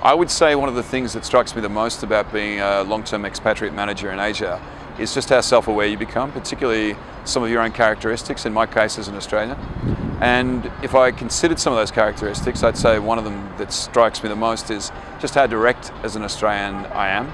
I would say one of the things that strikes me the most about being a long-term expatriate manager in Asia is just how self-aware you become, particularly some of your own characteristics, in my case as an Australian. And if I considered some of those characteristics, I'd say one of them that strikes me the most is just how direct as an Australian I am.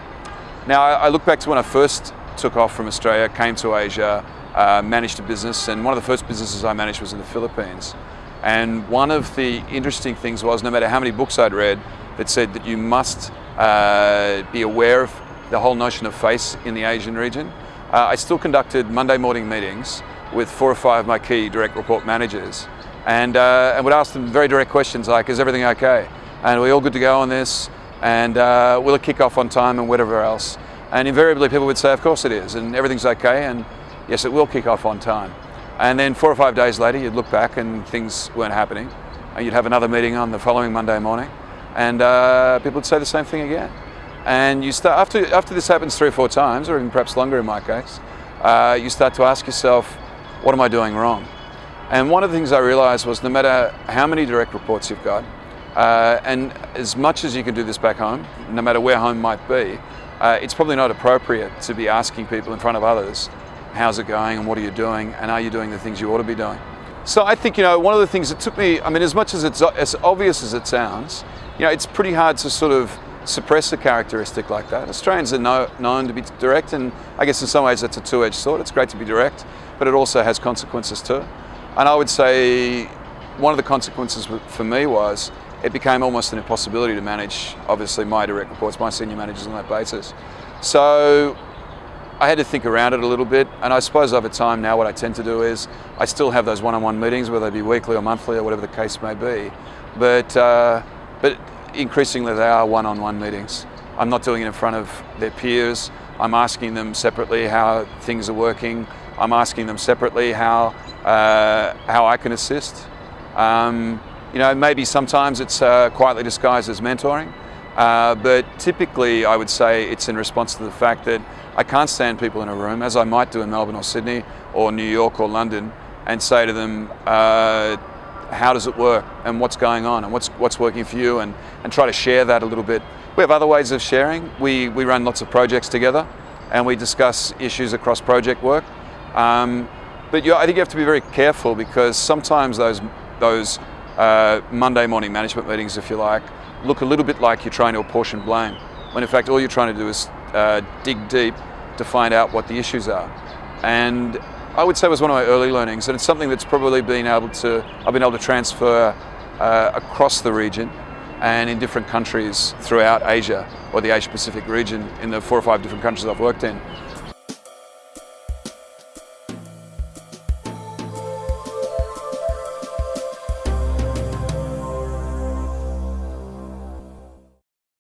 Now, I look back to when I first took off from Australia, came to Asia, uh, managed a business, and one of the first businesses I managed was in the Philippines. And one of the interesting things was no matter how many books I'd read that said that you must uh, be aware of the whole notion of face in the Asian region, uh, I still conducted Monday morning meetings with four or five of my key direct report managers and, uh, and would ask them very direct questions like, is everything okay? And are we all good to go on this? And uh, will it kick off on time and whatever else? And invariably people would say, of course it is, and everything's okay, and yes, it will kick off on time. And then four or five days later, you'd look back and things weren't happening. And you'd have another meeting on the following Monday morning, and uh, people would say the same thing again. And you start, after, after this happens three or four times, or even perhaps longer in my case, uh, you start to ask yourself, what am I doing wrong? And one of the things I realized was no matter how many direct reports you've got, uh, and as much as you can do this back home, no matter where home might be, uh, it's probably not appropriate to be asking people in front of others, how's it going and what are you doing and are you doing the things you ought to be doing? So I think, you know, one of the things that took me, I mean, as much as it's as obvious as it sounds, you know, it's pretty hard to sort of suppress a characteristic like that. Australians are know, known to be direct and I guess in some ways that's a two-edged sword. It's great to be direct, but it also has consequences too. And I would say one of the consequences for me was it became almost an impossibility to manage, obviously, my direct reports, my senior managers on that basis. So I had to think around it a little bit, and I suppose over time now what I tend to do is I still have those one-on-one -on -one meetings, whether they be weekly or monthly or whatever the case may be, but, uh, but increasingly they are one-on-one -on -one meetings. I'm not doing it in front of their peers, I'm asking them separately how things are working, I'm asking them separately how, uh, how I can assist. Um, you know, maybe sometimes it's uh, quietly disguised as mentoring, uh, but typically I would say it's in response to the fact that I can't stand people in a room, as I might do in Melbourne or Sydney or New York or London, and say to them, uh, how does it work and what's going on and what's, what's working for you and, and try to share that a little bit. We have other ways of sharing. We, we run lots of projects together and we discuss issues across project work. Um, but you, I think you have to be very careful because sometimes those, those uh, Monday morning management meetings, if you like, look a little bit like you're trying to apportion blame, when in fact all you're trying to do is uh, dig deep to find out what the issues are. And I would say was one of my early learnings, and it's something that's probably been able to, I've been able to transfer uh, across the region and in different countries throughout Asia, or the Asia Pacific region, in the four or five different countries I've worked in.